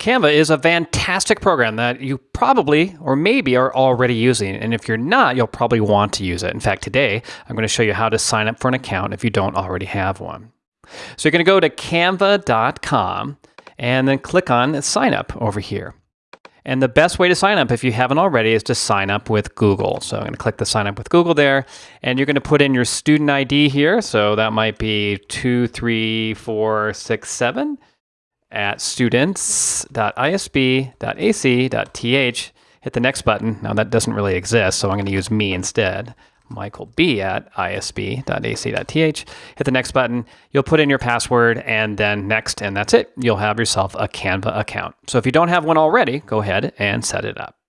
Canva is a fantastic program that you probably or maybe are already using. And if you're not, you'll probably want to use it. In fact, today I'm going to show you how to sign up for an account if you don't already have one. So you're going to go to canva.com and then click on sign up over here. And the best way to sign up, if you haven't already, is to sign up with Google. So I'm going to click the sign up with Google there, and you're going to put in your student ID here. So that might be 23467 at students.isb.ac.th. Hit the next button. Now that doesn't really exist, so I'm going to use me instead. Michael B at isb.ac.th. Hit the next button. You'll put in your password and then next, and that's it. You'll have yourself a Canva account. So if you don't have one already, go ahead and set it up.